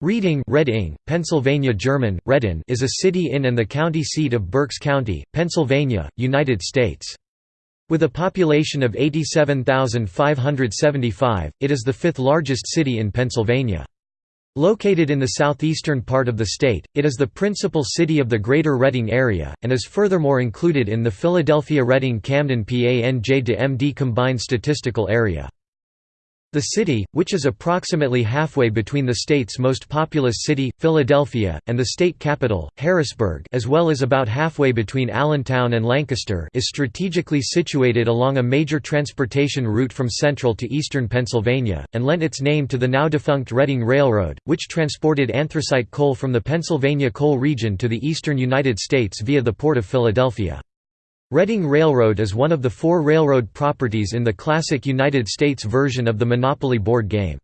Reading Reading, Pennsylvania German, Reddin is a city in and the county seat of Berks County, Pennsylvania, United States. With a population of 87,575, it is the fifth largest city in Pennsylvania. Located in the southeastern part of the state, it is the principal city of the Greater Reading area, and is furthermore included in the Philadelphia-Reading-Camden PANJ-DMD combined statistical area. The city, which is approximately halfway between the state's most populous city, Philadelphia, and the state capital, Harrisburg as well as about halfway between Allentown and Lancaster is strategically situated along a major transportation route from central to eastern Pennsylvania, and lent its name to the now-defunct Reading Railroad, which transported anthracite coal from the Pennsylvania coal region to the eastern United States via the Port of Philadelphia. Reading Railroad is one of the four railroad properties in the classic United States version of the Monopoly board game.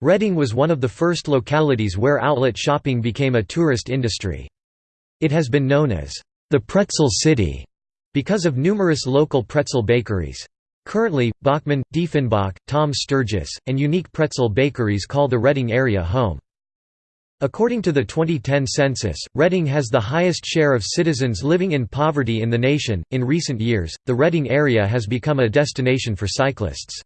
Reading was one of the first localities where outlet shopping became a tourist industry. It has been known as the Pretzel City because of numerous local pretzel bakeries. Currently, Bachman, Diefenbach, Tom Sturgis, and Unique Pretzel bakeries call the Reading area home. According to the 2010 census, Reading has the highest share of citizens living in poverty in the nation. In recent years, the Reading area has become a destination for cyclists.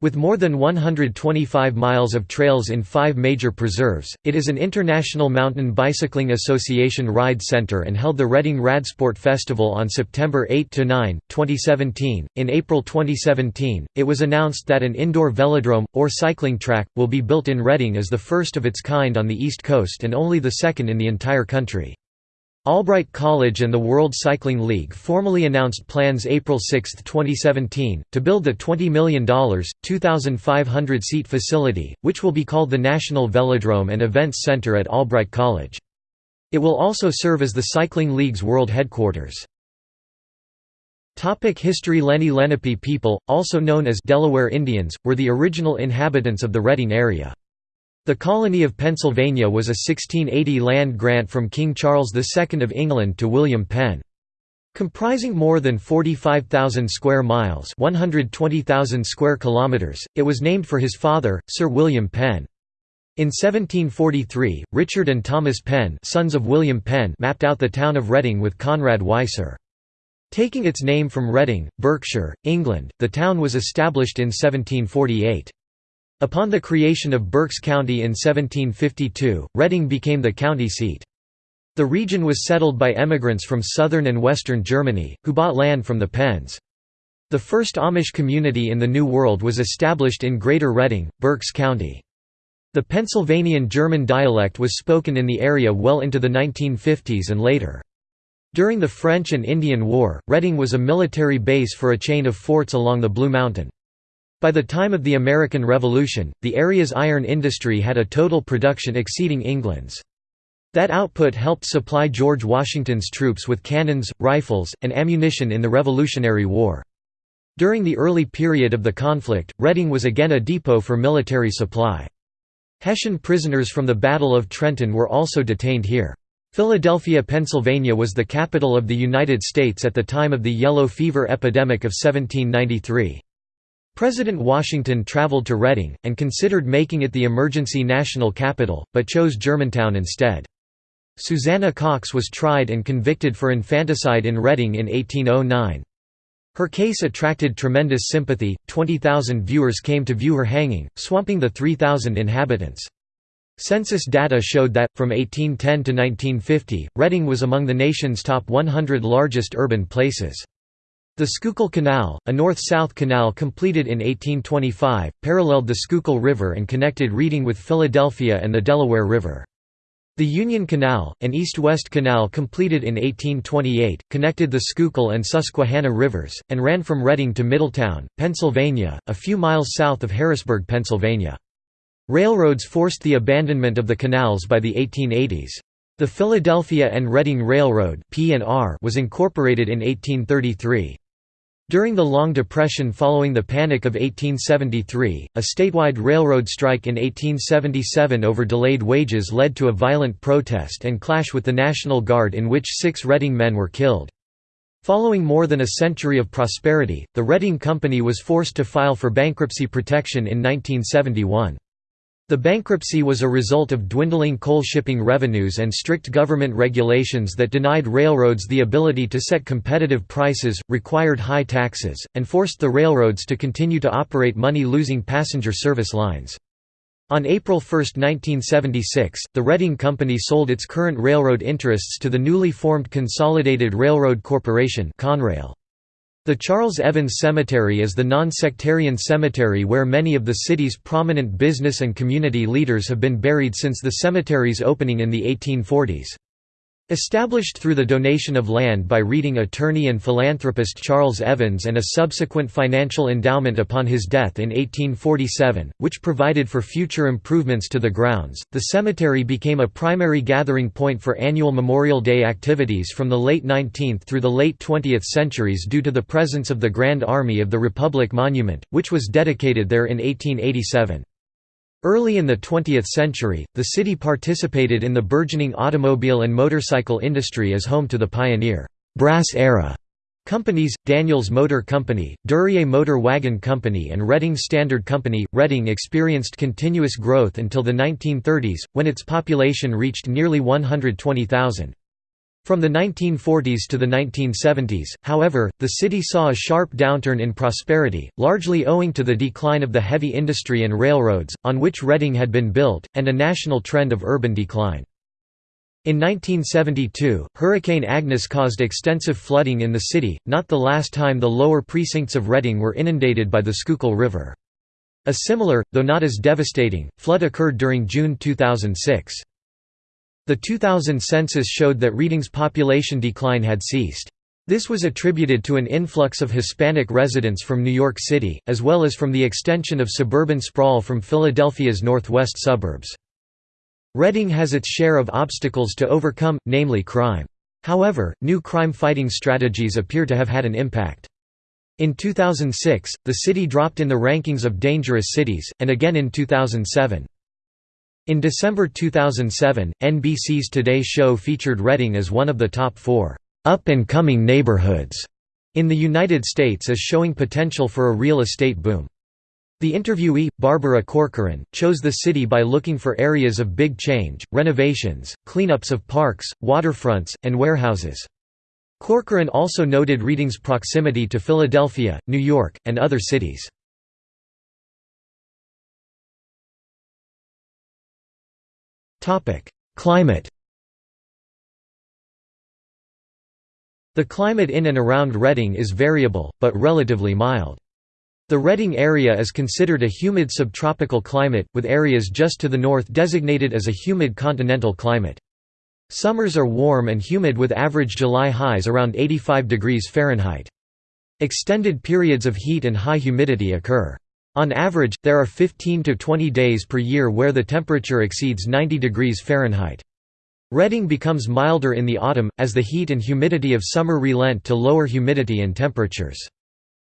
With more than 125 miles of trails in five major preserves, it is an International Mountain Bicycling Association ride center and held the Reading Radsport Festival on September 8–9, 2017. In April 2017, it was announced that an indoor velodrome, or cycling track, will be built in Reading as the first of its kind on the East Coast and only the second in the entire country. Albright College and the World Cycling League formally announced plans April 6, 2017, to build the $20 million, 2,500-seat facility, which will be called the National Velodrome and Events Center at Albright College. It will also serve as the Cycling League's world headquarters. Topic History Lenni Lenape people, also known as Delaware Indians, were the original inhabitants of the Reading area. The colony of Pennsylvania was a 1680 land grant from King Charles II of England to William Penn. Comprising more than 45,000 square miles 120,000 square kilometers, it was named for his father, Sir William Penn. In 1743, Richard and Thomas Penn sons of William Penn mapped out the town of Reading with Conrad Weiser. Taking its name from Reading, Berkshire, England, the town was established in 1748. Upon the creation of Berks County in 1752, Reading became the county seat. The region was settled by emigrants from southern and western Germany, who bought land from the Penns. The first Amish community in the New World was established in Greater Reading, Berks County. The Pennsylvanian German dialect was spoken in the area well into the 1950s and later. During the French and Indian War, Reading was a military base for a chain of forts along the Blue Mountain. By the time of the American Revolution, the area's iron industry had a total production exceeding England's. That output helped supply George Washington's troops with cannons, rifles, and ammunition in the Revolutionary War. During the early period of the conflict, Reading was again a depot for military supply. Hessian prisoners from the Battle of Trenton were also detained here. Philadelphia, Pennsylvania was the capital of the United States at the time of the yellow fever epidemic of 1793. President Washington traveled to Reading, and considered making it the emergency national capital, but chose Germantown instead. Susanna Cox was tried and convicted for infanticide in Reading in 1809. Her case attracted tremendous sympathy, 20,000 viewers came to view her hanging, swamping the 3,000 inhabitants. Census data showed that, from 1810 to 1950, Reading was among the nation's top 100 largest urban places. The Schuylkill Canal, a north-south canal completed in 1825, paralleled the Schuylkill River and connected Reading with Philadelphia and the Delaware River. The Union Canal, an east-west canal completed in 1828, connected the Schuylkill and Susquehanna rivers, and ran from Reading to Middletown, Pennsylvania, a few miles south of Harrisburg, Pennsylvania. Railroads forced the abandonment of the canals by the 1880s. The Philadelphia and Reading Railroad was incorporated in 1833. During the Long Depression following the Panic of 1873, a statewide railroad strike in 1877 over delayed wages led to a violent protest and clash with the National Guard in which six Reading men were killed. Following more than a century of prosperity, the Reading Company was forced to file for bankruptcy protection in 1971. The bankruptcy was a result of dwindling coal shipping revenues and strict government regulations that denied railroads the ability to set competitive prices, required high taxes, and forced the railroads to continue to operate money-losing passenger service lines. On April 1, 1976, the Reading Company sold its current railroad interests to the newly formed Consolidated Railroad Corporation Conrail. The Charles Evans Cemetery is the non-sectarian cemetery where many of the city's prominent business and community leaders have been buried since the cemetery's opening in the 1840s. Established through the donation of land by Reading attorney and philanthropist Charles Evans and a subsequent financial endowment upon his death in 1847, which provided for future improvements to the grounds, the cemetery became a primary gathering point for annual Memorial Day activities from the late 19th through the late 20th centuries due to the presence of the Grand Army of the Republic Monument, which was dedicated there in 1887. Early in the 20th century, the city participated in the burgeoning automobile and motorcycle industry as home to the pioneer «brass era» companies, Daniels Motor Company, Duryea Motor Wagon Company and Reading Standard Company. Reading experienced continuous growth until the 1930s, when its population reached nearly 120,000. From the 1940s to the 1970s, however, the city saw a sharp downturn in prosperity, largely owing to the decline of the heavy industry and railroads, on which Reading had been built, and a national trend of urban decline. In 1972, Hurricane Agnes caused extensive flooding in the city, not the last time the lower precincts of Reading were inundated by the Schuylkill River. A similar, though not as devastating, flood occurred during June 2006. The 2000 census showed that Reading's population decline had ceased. This was attributed to an influx of Hispanic residents from New York City, as well as from the extension of suburban sprawl from Philadelphia's northwest suburbs. Reading has its share of obstacles to overcome, namely crime. However, new crime-fighting strategies appear to have had an impact. In 2006, the city dropped in the rankings of dangerous cities, and again in 2007. In December 2007, NBC's Today Show featured Reading as one of the top four up-and-coming neighborhoods in the United States as showing potential for a real estate boom. The interviewee, Barbara Corcoran, chose the city by looking for areas of big change, renovations, cleanups of parks, waterfronts, and warehouses. Corcoran also noted Reading's proximity to Philadelphia, New York, and other cities. Climate The climate in and around Reading is variable, but relatively mild. The Reading area is considered a humid subtropical climate, with areas just to the north designated as a humid continental climate. Summers are warm and humid with average July highs around 85 degrees Fahrenheit. Extended periods of heat and high humidity occur. On average, there are 15 to 20 days per year where the temperature exceeds 90 degrees Fahrenheit. Reading becomes milder in the autumn, as the heat and humidity of summer relent to lower humidity and temperatures.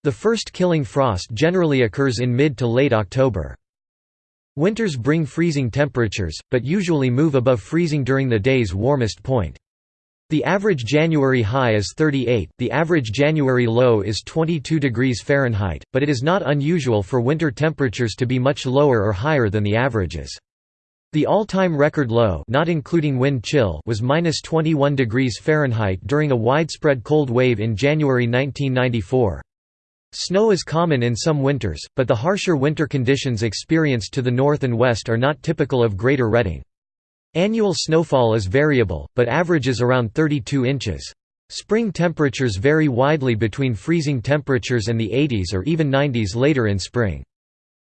The first killing frost generally occurs in mid to late October. Winters bring freezing temperatures, but usually move above freezing during the day's warmest point. The average January high is 38, the average January low is 22 degrees Fahrenheit, but it is not unusual for winter temperatures to be much lower or higher than the averages. The all-time record low not including wind chill was minus 21 degrees Fahrenheit during a widespread cold wave in January 1994. Snow is common in some winters, but the harsher winter conditions experienced to the north and west are not typical of Greater Reading. Annual snowfall is variable, but averages around 32 inches. Spring temperatures vary widely between freezing temperatures and the 80s or even 90s later in spring.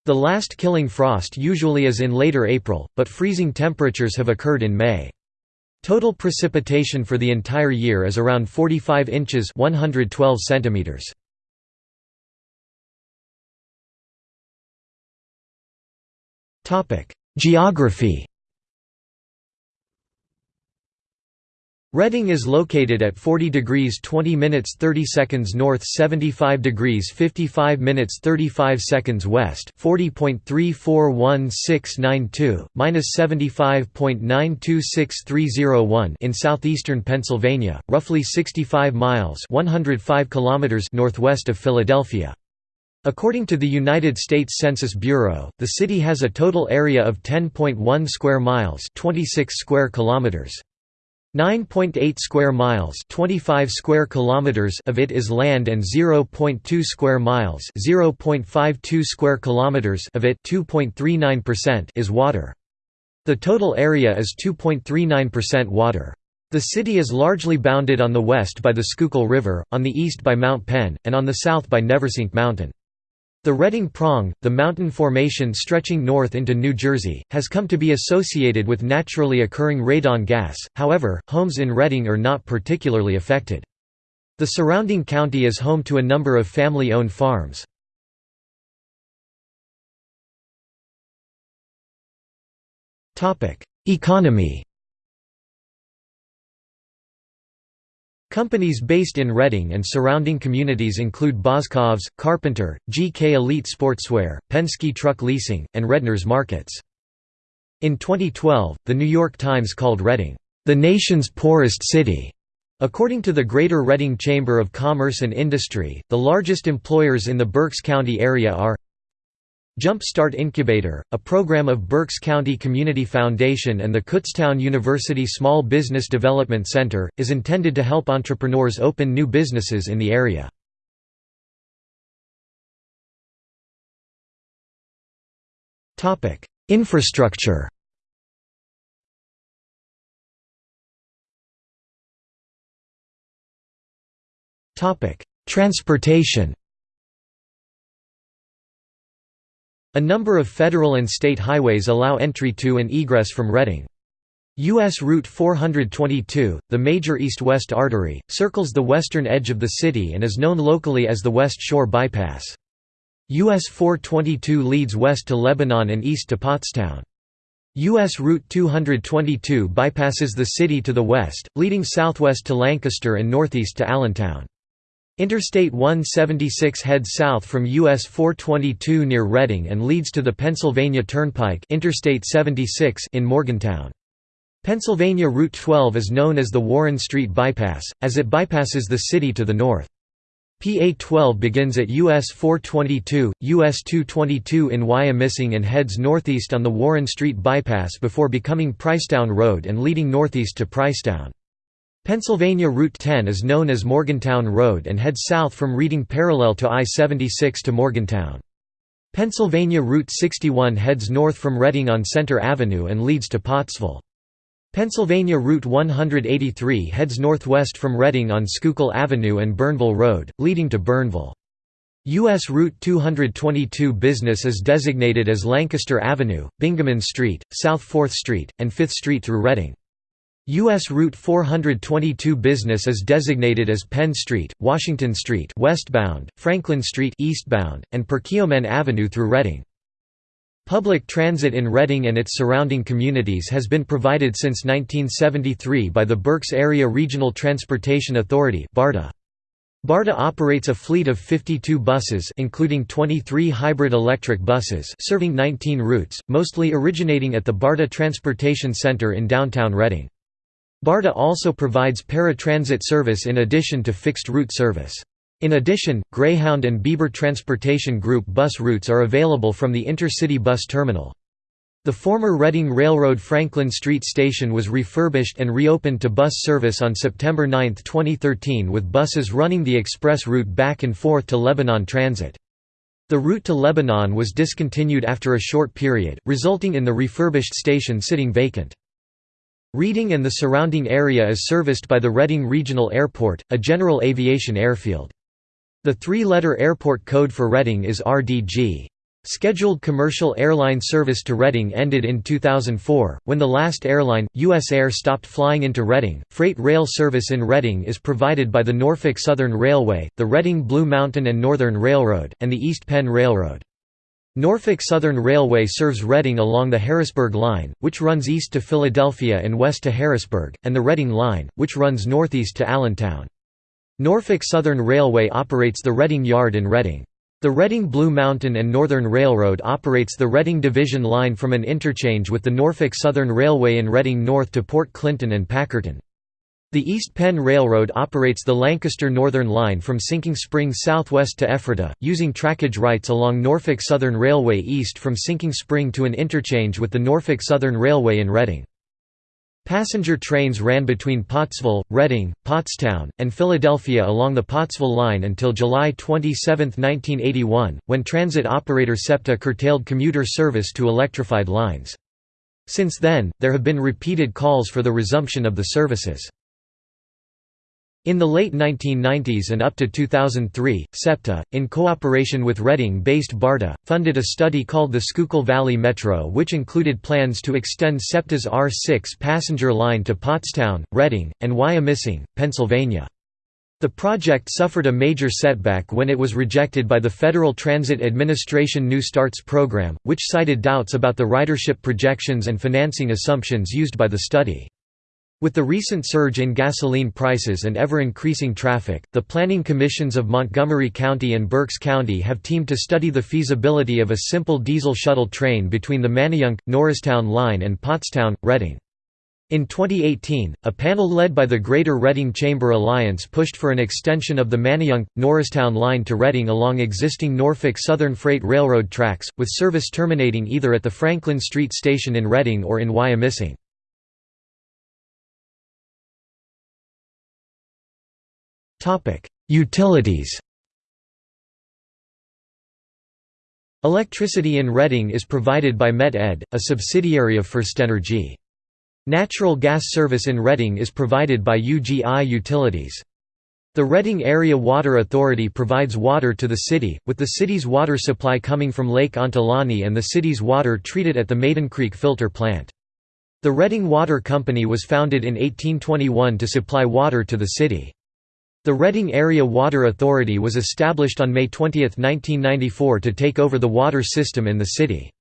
The last killing frost usually is in later April, but freezing temperatures have occurred in May. Total precipitation for the entire year is around 45 inches 112 centimeters. Geography Reading is located at 40 degrees 20 minutes 30 seconds north 75 degrees 55 minutes 35 seconds west 40.341692, minus 75.926301 in southeastern Pennsylvania, roughly 65 miles 105 kilometers northwest of Philadelphia. According to the United States Census Bureau, the city has a total area of 10.1 square miles, 26 square kilometers. 9.8 square miles 25 square kilometers of it is land and 0.2 square miles 0.52 square kilometers of it 2.39% is water. The total area is 2.39% water. The city is largely bounded on the west by the Schuylkill River, on the east by Mount Penn, and on the south by Neversink Mountain. The Reading Prong, the mountain formation stretching north into New Jersey, has come to be associated with naturally occurring radon gas, however, homes in Reading are not particularly affected. The surrounding county is home to a number of family-owned farms. Economy Companies based in Reading and surrounding communities include Boscov's, Carpenter, GK Elite Sportswear, Penske Truck Leasing, and Redner's Markets. In 2012, The New York Times called Reading, "...the nation's poorest city." According to the Greater Reading Chamber of Commerce and Industry, the largest employers in the Berks County area are Jump Start Incubator, a program of Berks County Community Foundation and the Kutztown University Small Business Development Center, is intended to help entrepreneurs open new businesses in the area. Infrastructure Transportation A number of federal and state highways allow entry to and egress from Reading. U.S. Route 422, the major east-west artery, circles the western edge of the city and is known locally as the West Shore Bypass. US 422 leads west to Lebanon and east to Pottstown. US Route 222 bypasses the city to the west, leading southwest to Lancaster and northeast to Allentown. Interstate 176 heads south from US 422 near Reading and leads to the Pennsylvania Turnpike Interstate 76 in Morgantown. Pennsylvania Route 12 is known as the Warren Street Bypass, as it bypasses the city to the north. PA 12 begins at US 422, US 222 in Wyomissing and heads northeast on the Warren Street Bypass before becoming Pricetown Road and leading northeast to Pricetown. Pennsylvania Route 10 is known as Morgantown Road and heads south from Reading parallel to I-76 to Morgantown. Pennsylvania Route 61 heads north from Reading on Center Avenue and leads to Pottsville. Pennsylvania Route 183 heads northwest from Reading on Schuylkill Avenue and Bernville Road, leading to Bernville. U.S. Route 222 business is designated as Lancaster Avenue, Bingaman Street, South 4th Street, and 5th Street through Reading. U.S. Route 422 business is designated as Penn Street, Washington Street westbound, Franklin Street eastbound, and Perkiomen Avenue through Reading. Public transit in Reading and its surrounding communities has been provided since 1973 by the Berks Area Regional Transportation Authority BARTA. BARTA operates a fleet of 52 buses including 23 hybrid electric buses serving 19 routes, mostly originating at the BARTA Transportation Center in downtown Reading. BARTA also provides paratransit service in addition to fixed route service. In addition, Greyhound and Beaver Transportation Group bus routes are available from the Intercity Bus Terminal. The former Reading Railroad Franklin Street Station was refurbished and reopened to bus service on September 9, 2013 with buses running the express route back and forth to Lebanon Transit. The route to Lebanon was discontinued after a short period, resulting in the refurbished station sitting vacant. Reading and the surrounding area is serviced by the Reading Regional Airport, a general aviation airfield. The three-letter airport code for Reading is RDG. Scheduled commercial airline service to Reading ended in 2004, when the last airline, US Air stopped flying into Reading. Freight rail service in Reading is provided by the Norfolk Southern Railway, the Reading Blue Mountain and Northern Railroad, and the East Penn Railroad. Norfolk Southern Railway serves Reading along the Harrisburg Line, which runs east to Philadelphia and west to Harrisburg, and the Reading Line, which runs northeast to Allentown. Norfolk Southern Railway operates the Reading Yard in Reading. The Reading Blue Mountain and Northern Railroad operates the Reading Division Line from an interchange with the Norfolk Southern Railway in Reading north to Port Clinton and Packerton. The East Penn Railroad operates the Lancaster Northern Line from Sinking Spring southwest to Ephrata, using trackage rights along Norfolk Southern Railway east from Sinking Spring to an interchange with the Norfolk Southern Railway in Reading. Passenger trains ran between Pottsville, Reading, Pottstown, and Philadelphia along the Pottsville line until July 27, 1981, when transit operator SEPTA curtailed commuter service to electrified lines. Since then, there have been repeated calls for the resumption of the services. In the late 1990s and up to 2003, SEPTA, in cooperation with Reading-based BARTA, funded a study called the Schuylkill Valley Metro which included plans to extend SEPTA's R6 passenger line to Pottstown, Reading, and Wyomissing, Pennsylvania. The project suffered a major setback when it was rejected by the Federal Transit Administration New Starts program, which cited doubts about the ridership projections and financing assumptions used by the study. With the recent surge in gasoline prices and ever-increasing traffic, the planning commissions of Montgomery County and Berks County have teamed to study the feasibility of a simple diesel shuttle train between the Manayunk, Norristown line and Pottstown, Reading. In 2018, a panel led by the Greater Reading Chamber Alliance pushed for an extension of the Manayunk, Norristown line to Reading along existing Norfolk Southern Freight Railroad tracks, with service terminating either at the Franklin Street station in Reading or in Wyomissing. Topic: Utilities. Electricity in Reading is provided by Met-Ed, a subsidiary of FirstEnergy. Natural gas service in Reading is provided by UGI Utilities. The Reading Area Water Authority provides water to the city, with the city's water supply coming from Lake Ontelaunee and the city's water treated at the Maiden Creek Filter Plant. The Reading Water Company was founded in 1821 to supply water to the city. The Reading Area Water Authority was established on May 20, 1994 to take over the water system in the city.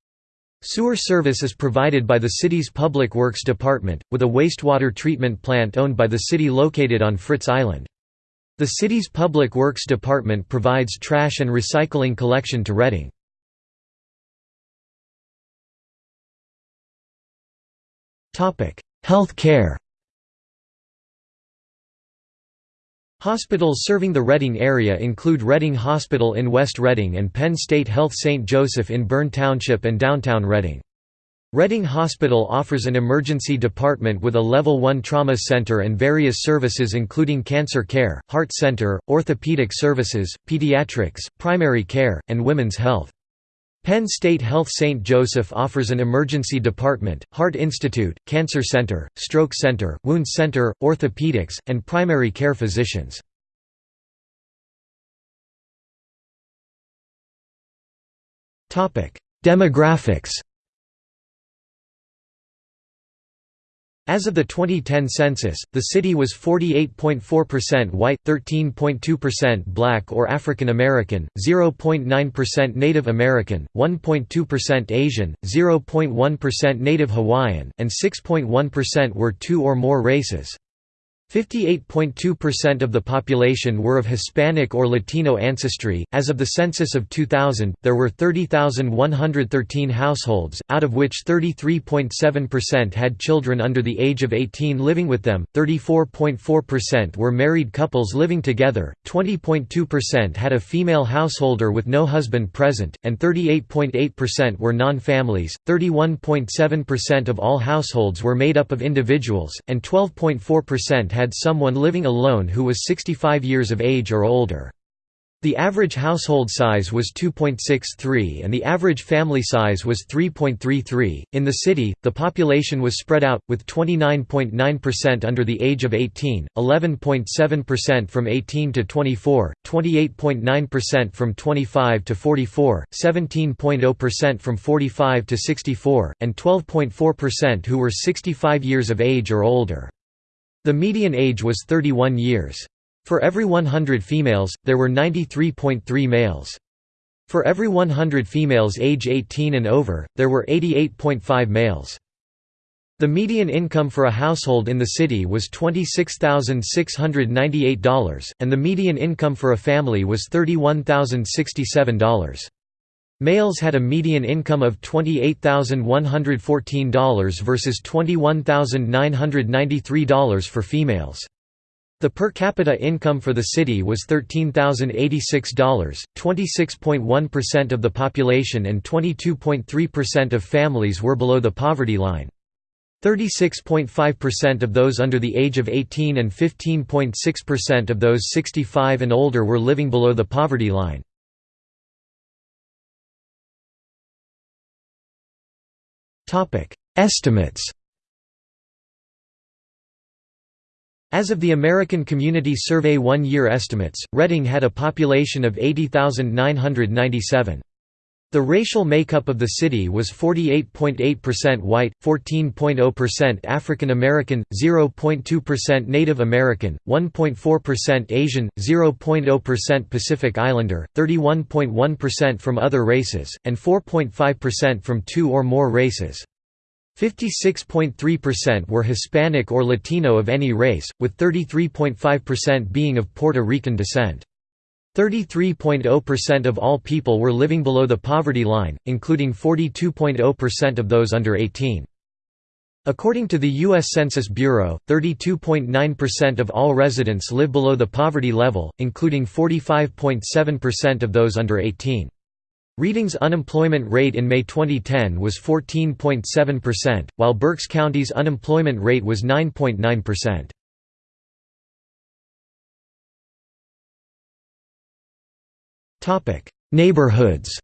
Sewer service is provided by the city's Public Works Department, with a wastewater treatment plant owned by the city located on Fritz Island. The city's Public Works Department provides trash and recycling collection to Reading. Health care Hospitals serving the Reading area include Reading Hospital in West Reading and Penn State Health St. Joseph in Berne Township and downtown Reading. Reading Hospital offers an emergency department with a Level 1 trauma center and various services including cancer care, heart center, orthopedic services, pediatrics, primary care, and women's health. Penn State Health St. Joseph offers an emergency department, heart institute, cancer center, stroke center, wound center, orthopedics, and primary care physicians. Demographics As of the 2010 census, the city was 48.4% white, 13.2% black or African American, 0.9% Native American, 1.2% Asian, 0.1% Native Hawaiian, and 6.1% were two or more races. 58.2% of the population were of Hispanic or Latino ancestry. As of the census of 2000, there were 30,113 households, out of which 33.7% had children under the age of 18 living with them, 34.4% were married couples living together, 20.2% had a female householder with no husband present, and 38.8% were non families. 31.7% of all households were made up of individuals, and 12.4% had someone living alone who was 65 years of age or older. The average household size was 2.63 and the average family size was 3.33. In the city, the population was spread out, with 29.9% under the age of 18, 11.7% from 18 to 24, 28.9% from 25 to 44, 17.0% from 45 to 64, and 12.4% who were 65 years of age or older. The median age was 31 years. For every 100 females, there were 93.3 males. For every 100 females age 18 and over, there were 88.5 males. The median income for a household in the city was $26,698, and the median income for a family was $31,067. Males had a median income of $28,114 versus $21,993 for females. The per capita income for the city was $13,086, 26.1% of the population and 22.3% of families were below the poverty line. 36.5% of those under the age of 18 and 15.6% of those 65 and older were living below the poverty line. Estimates As of the American Community Survey one-year estimates, Reading had a population of 80,997. The racial makeup of the city was 48.8% white, 14.0% African American, 0.2% Native American, 1.4% Asian, 0.0% Pacific Islander, 31.1% from other races, and 4.5% from two or more races. 56.3% were Hispanic or Latino of any race, with 33.5% being of Puerto Rican descent. 33.0% of all people were living below the poverty line, including 42.0% of those under 18. According to the U.S. Census Bureau, 32.9% of all residents live below the poverty level, including 45.7% of those under 18. Reading's unemployment rate in May 2010 was 14.7%, while Berks County's unemployment rate was 9.9%. Topic: Neighborhoods.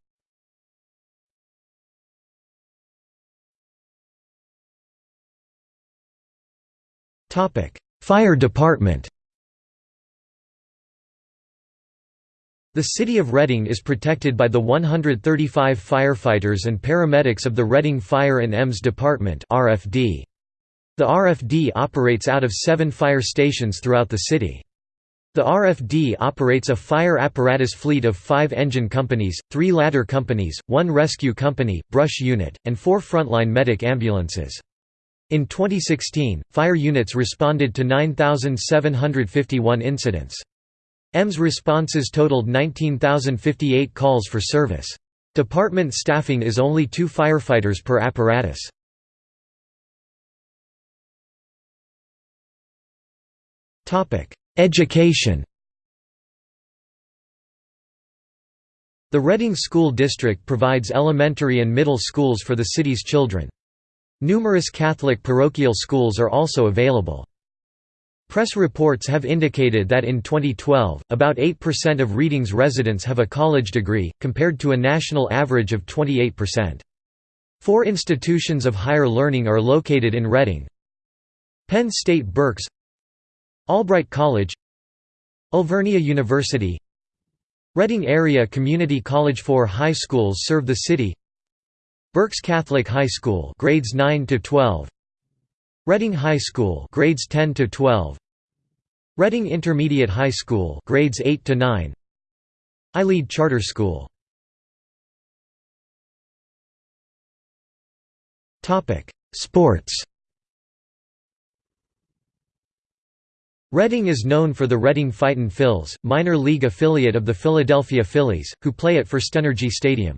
Topic: Fire Department. The city of Reading is protected by the 135 firefighters and paramedics of the Reading Fire and EMS Department (RFD). The RFD operates out of 7 fire stations throughout the city. The RFD operates a fire apparatus fleet of 5 engine companies, 3 ladder companies, 1 rescue company, brush unit, and 4 frontline medic ambulances. In 2016, fire units responded to 9,751 incidents. EMS responses totaled 19,058 calls for service. Department staffing is only two firefighters per apparatus. Education The Reading School District provides elementary and middle schools for the city's children. Numerous Catholic parochial schools are also available. Press reports have indicated that in 2012, about 8% of Reading's residents have a college degree, compared to a national average of 28%. Four institutions of higher learning are located in Reading. Penn State Berks Albright College Alvernia University Reading Area Community College Four high schools serve the city Berks Catholic High School grades 9 to 12 Reading High School grades 10 to 12 Reading Intermediate High School grades 8 to 9 iLead Charter School. Topic Sports Reading is known for the Reading Fightin' Phils, minor league affiliate of the Philadelphia Phillies, who play at Firstenergy Stadium.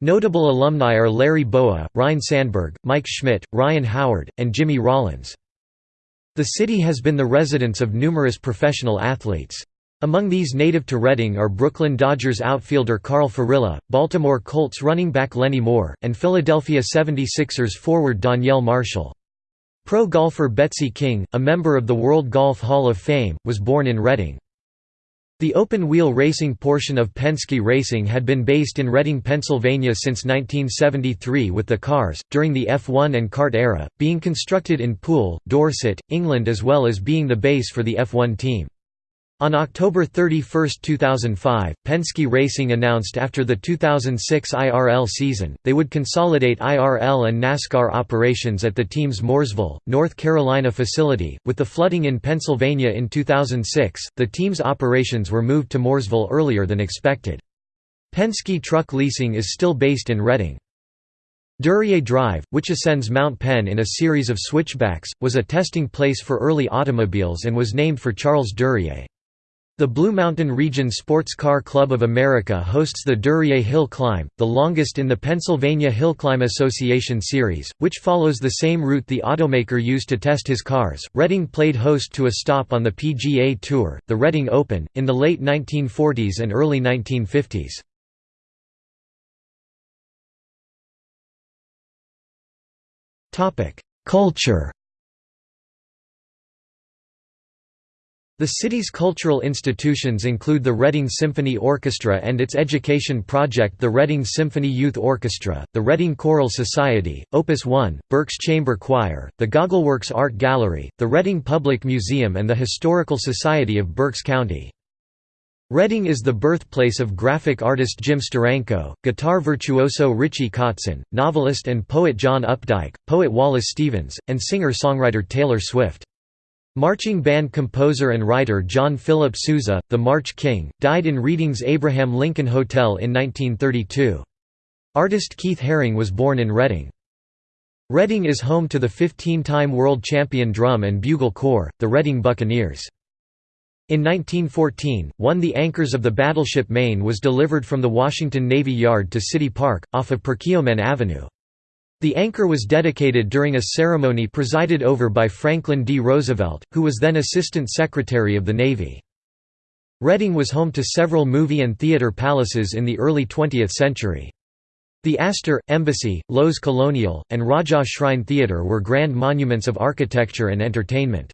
Notable alumni are Larry Bowa, Ryne Sandberg, Mike Schmidt, Ryan Howard, and Jimmy Rollins. The city has been the residence of numerous professional athletes. Among these native to Reading are Brooklyn Dodgers outfielder Carl Furillo, Baltimore Colts running back Lenny Moore, and Philadelphia 76ers forward Donyell Marshall. Pro golfer Betsy King, a member of the World Golf Hall of Fame, was born in Reading. The open-wheel racing portion of Penske Racing had been based in Reading, Pennsylvania since 1973 with the cars, during the F1 and kart era, being constructed in Poole, Dorset, England as well as being the base for the F1 team. On October 31, 2005, Penske Racing announced after the 2006 IRL season, they would consolidate IRL and NASCAR operations at the team's Mooresville, North Carolina facility. With the flooding in Pennsylvania in 2006, the team's operations were moved to Mooresville earlier than expected. Penske Truck Leasing is still based in Reading. Duryea Drive, which ascends Mount Penn in a series of switchbacks, was a testing place for early automobiles and was named for Charles Duryea. The Blue Mountain Region Sports Car Club of America hosts the Duryea Hill Climb, the longest in the Pennsylvania Hill Climb Association series, which follows the same route the automaker used to test his cars. Reading played host to a stop on the PGA Tour, the Reading Open, in the late 1940s and early 1950s. Culture The city's cultural institutions include the Reading Symphony Orchestra and its education project the Reading Symphony Youth Orchestra, the Reading Choral Society, Opus One, Berks Chamber Choir, the Goggleworks Art Gallery, the Reading Public Museum and the Historical Society of Berks County. Reading is the birthplace of graphic artist Jim Steranko, guitar virtuoso Richie Kotzen, novelist and poet John Updike, poet Wallace Stevens, and singer-songwriter Taylor Swift. Marching band composer and writer John Philip Sousa, the March King, died in Reading's Abraham Lincoln Hotel in 1932. Artist Keith Haring was born in Reading. Reading is home to the 15-time world champion drum and bugle corps, the Reading Buccaneers. In 1914, one the anchors of the battleship Maine was delivered from the Washington Navy Yard to City Park, off of Perkiomen Avenue. The anchor was dedicated during a ceremony presided over by Franklin D. Roosevelt, who was then Assistant Secretary of the Navy. Reading was home to several movie and theater palaces in the early 20th century. The Astor, Embassy, Loew's Colonial, and Rajah Shrine Theatre were grand monuments of architecture and entertainment.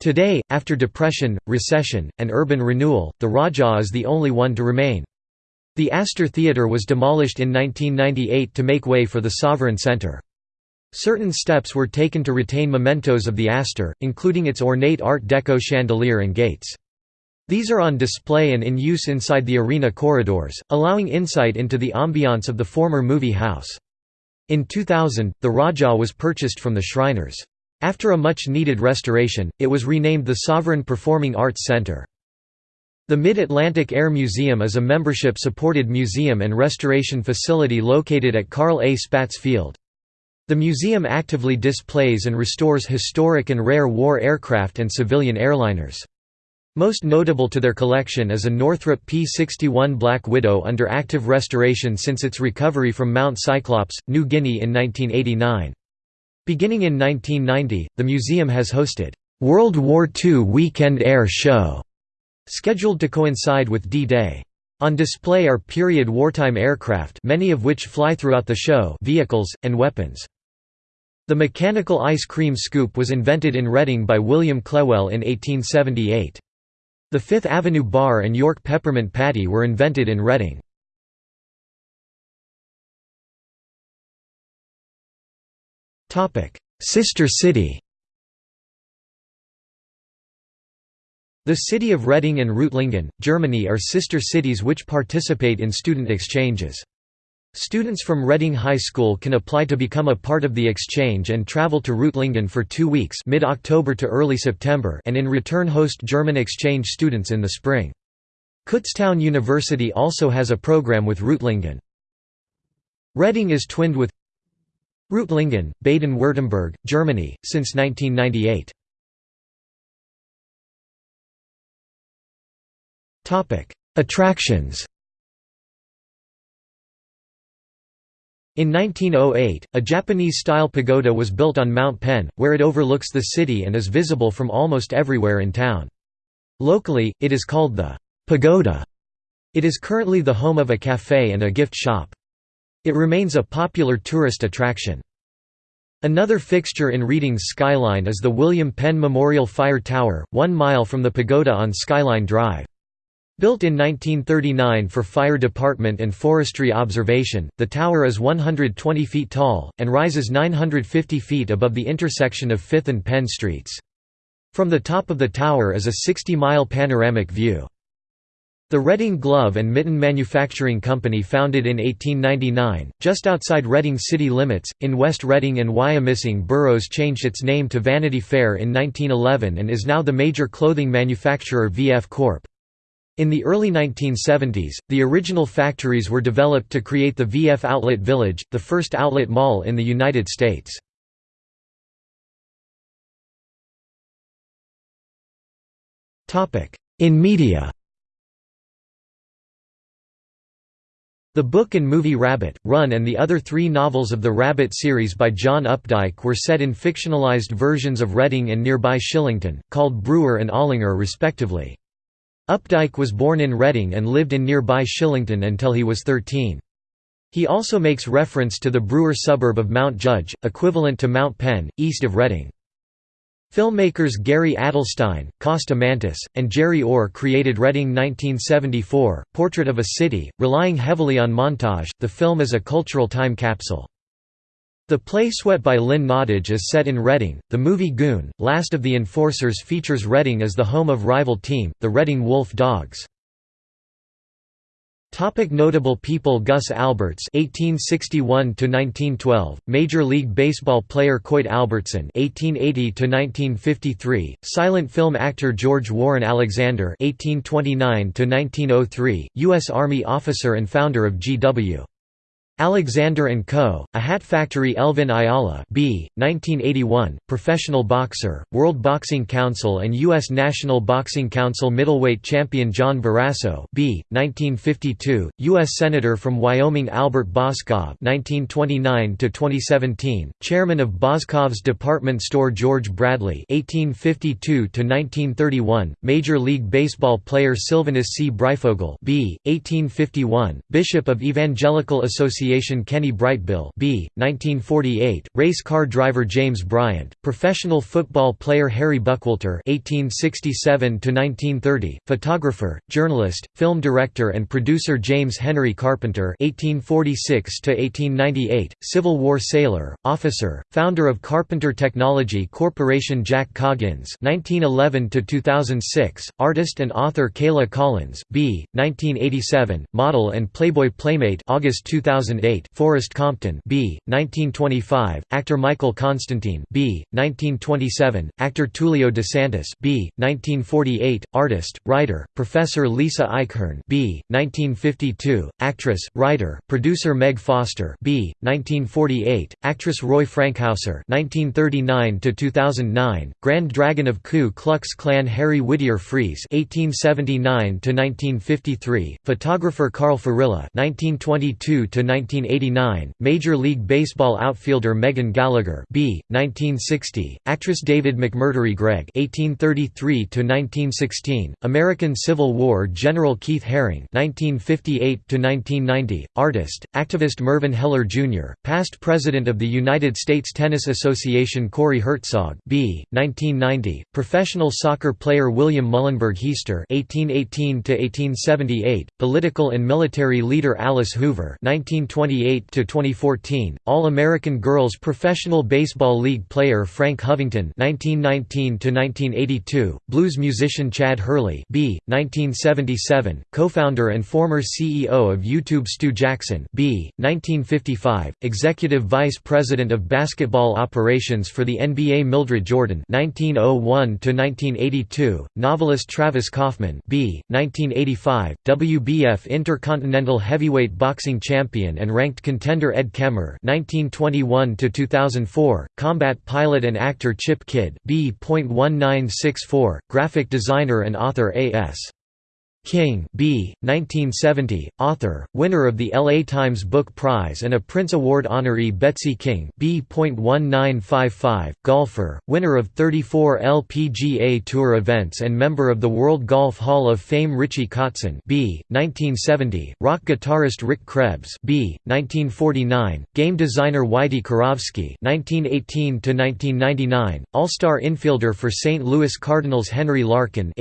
Today, after depression, recession, and urban renewal, the Rajah is the only one to remain. The Astor Theatre was demolished in 1998 to make way for the Sovereign Center. Certain steps were taken to retain mementos of the Astor, including its ornate Art Deco chandelier and gates. These are on display and in use inside the arena corridors, allowing insight into the ambiance of the former movie house. In 2000, the Rajah was purchased from the Shriners. After a much-needed restoration, it was renamed the Sovereign Performing Arts Center. The Mid-Atlantic Air Museum is a membership-supported museum and restoration facility located at Carl A. Spaatz Field. The museum actively displays and restores historic and rare war aircraft and civilian airliners. Most notable to their collection is a Northrop P-61 Black Widow under active restoration since its recovery from Mount Cyclops, New Guinea in 1989. Beginning in 1990, the museum has hosted, "'World War II Weekend Air Show' Scheduled to coincide with D-Day. On display are period wartime aircraft many of which fly throughout the show vehicles, and weapons. The mechanical ice cream scoop was invented in Reading by William Clewell in 1878. The Fifth Avenue Bar and York Peppermint Patty were invented in Reading. Sister city The city of Reading and Reutlingen, Germany are sister cities which participate in student exchanges. Students from Reading High School can apply to become a part of the exchange and travel to Reutlingen for two weeks mid-October to early September and in return host German exchange students in the spring. Kutztown University also has a program with Reutlingen. Reading is twinned with Reutlingen, Baden-Württemberg, Germany, since 1998. Attractions In 1908, a Japanese-style pagoda was built on Mount Penn, where it overlooks the city and is visible from almost everywhere in town. Locally, it is called the Pagoda. It is currently the home of a café and a gift shop. It remains a popular tourist attraction. Another fixture in Reading's skyline is the William Penn Memorial Fire Tower, one mile from the pagoda on Skyline Drive. Built in 1939 for fire department and forestry observation, the tower is 120 feet tall, and rises 950 feet above the intersection of 5th and Penn Streets. From the top of the tower is a 60-mile panoramic view. The Reading Glove and Mitten Manufacturing Company founded in 1899, just outside Reading city limits, in West Reading and Wyomissing boroughs changed its name to Vanity Fair in 1911 and is now the major clothing manufacturer VF Corp. In the early 1970s, the original factories were developed to create the VF Outlet Village, the first outlet mall in the United States. In media The book and movie Rabbit, Run and the other three novels of the Rabbit series by John Updike were set in fictionalized versions of Reading and nearby Shillington, called Brewer and Olinger respectively. Updike was born in Reading and lived in nearby Shillington until he was 13. He also makes reference to the Brewer suburb of Mount Judge, equivalent to Mount Penn, east of Reading. Filmmakers Gary Adelstein, Costa Mantis, and Jerry Orr created Reading 1974, Portrait of a City, relying heavily on montage. The film is a cultural time capsule. The play Sweat by Lynn Nottage is set in Reading. The movie Goon, Last of the Enforcers features Reading as the home of rival team, the Reading Wolf Dogs. Topic notable people Gus Alberts (1861–1912), Major League Baseball player Coit Albertson (1880–1953), silent film actor George Warren Alexander (1829–1903), U.S. Army officer and founder of G.W. Alexander & Co., a hat factory Elvin Ayala B. 1981, professional boxer, World Boxing Council and U.S. National Boxing Council middleweight champion John Barrasso B. 1952, U.S. Senator from Wyoming Albert Boscov 1929–2017, chairman of Boscov's department store George Bradley 1852–1931, Major League Baseball player Sylvanus C. Breyfogle B. 1851, Bishop of Evangelical Association Association Kenny Brightbill B. 1948, race car driver James Bryant, professional football player Harry Buckwalter (1867–1930), photographer, journalist, film director, and producer James Henry Carpenter (1846–1898), Civil War sailor, officer, founder of Carpenter Technology Corporation Jack Coggins (1911–2006), artist and author Kayla Collins B. 1987, model and Playboy playmate August 2000 2008 Forrest Compton B. 1925, actor Michael Constantine B. 1927, actor Tulio DeSantis B. 1948, artist, writer, Professor Lisa Eichhorn B. 1952, actress, writer, producer Meg Foster B. 1948, actress Roy Frankhouser 1939 to 2009 Grand Dragon of Ku Klux Klan Harry Whittier Frees 1879 to 1953 photographer Carl Furillo 1922 1989, Major League Baseball outfielder Megan Gallagher B. 1960, actress David McMurtry Gregg (1833–1916), American Civil War General Keith Haring (1958–1990), artist, activist Mervyn Heller Jr., past president of the United States Tennis Association Corey Hertzog B. 1990, professional soccer player William Muhlenberg Hiester (1818–1878), political and military leader Alice Hoover (1920 2008–2014, All-American Girls Professional Baseball League player Frank Hovington (1919–1982), blues musician Chad Hurley (b. 1977), co-founder and former CEO of YouTube Stu Jackson (b. 1955), executive vice president of basketball operations for the NBA Mildred Jordan (1901–1982), novelist Travis Kauffman (b. 1985), WBF Intercontinental Heavyweight Boxing Champion and ranked contender Ed Kemmer (1921–2004), combat pilot and actor Chip Kidd (B.1964), graphic designer and author A.S. King B. 1970, author, winner of the LA Times Book Prize and a Printz Award honoree Betsy King B.1955, golfer, winner of 34 LPGA Tour events and member of the World Golf Hall of Fame Richie Kotzen B. 1970, rock guitarist Rick Krebs B. 1949, game designer Whitey Kurowski 1918–1999, all-star infielder for St. Louis Cardinals Henry Larkin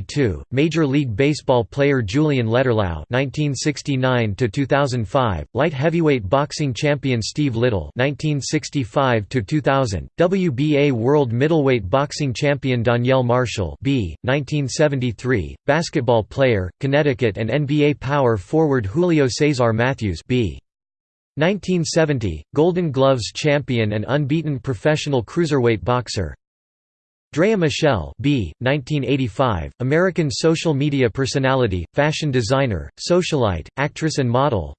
1860–1940 Major League Baseball player Julian Letterlough (1969–2005), light heavyweight boxing champion Steve Little (1965–2000), WBA World Middleweight Boxing Champion Donyell Marshall (b. 1973), basketball player, Connecticut and NBA power forward Julio Cesar Matthews (b. 1970, Golden Gloves champion and unbeaten professional cruiserweight boxer Draya Michele B. 1985, American social media personality, fashion designer, socialite, actress and model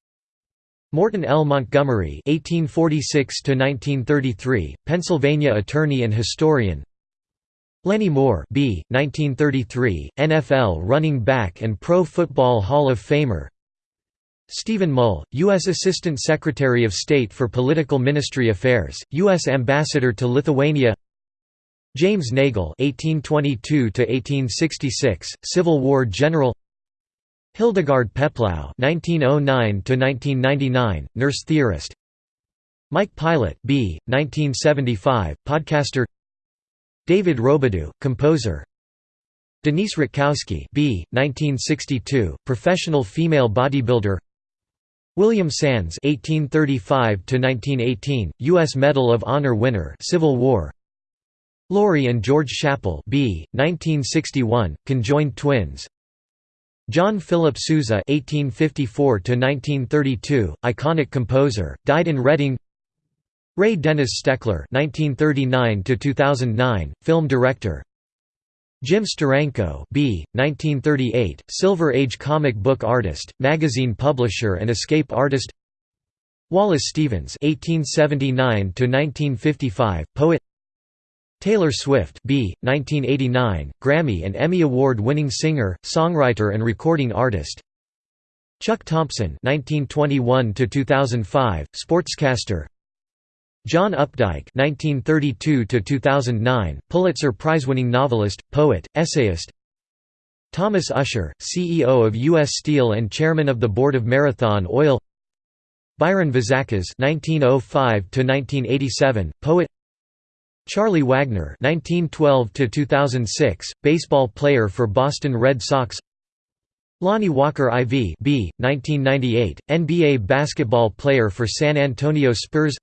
Morton L. Montgomery (1846–1933), Pennsylvania attorney and historian. Lenny Moore B. 1933, NFL running back and Pro Football Hall of Famer Stephen Mull, U.S. Assistant Secretary of State for Political Ministry Affairs, U.S. Ambassador to Lithuania James Nagle (1822–1866), Civil War general. Hildegard Peplau (1909–1999), nurse theorist. Mike Pilot B. 1975, podcaster. David Robidoux, composer. Denise Rutkowski B. 1962, professional female bodybuilder. William Sands (1835–1918), U.S. Medal of Honor winner, Civil War. Lori and George Schappell B. 1961, conjoined twins. John Philip Sousa (1854–1932), iconic composer, died in Reading. Ray Dennis Steckler (1939–2009), film director. Jim Steranko B. 1938, Silver Age comic book artist, magazine publisher and escape artist Wallace Stevens (1879–1955), poet. Taylor Swift B. 1989, Grammy and Emmy Award-winning singer, songwriter and recording artist. Chuck Thompson (1921–2005), sportscaster. John Updike (1932–2009), Pulitzer Prize-winning novelist, poet, essayist. Thomas Usher, CEO of U.S. Steel and chairman of the board of Marathon Oil. Byron Vazakas (1905–1987), poet. Charlie Wagner (1912–2006), baseball player for Boston Red Sox. Lonnie Walker IV B. 1998, NBA basketball player for San Antonio Spurs.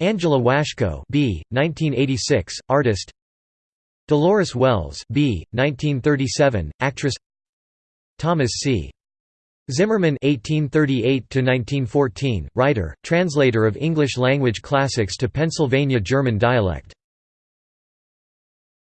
Angela Washko B. 1986, artist Dolores Wells B. 1937, actress Thomas C. Zimmerman (1838–1914), writer, translator of English language classics to Pennsylvania German dialect.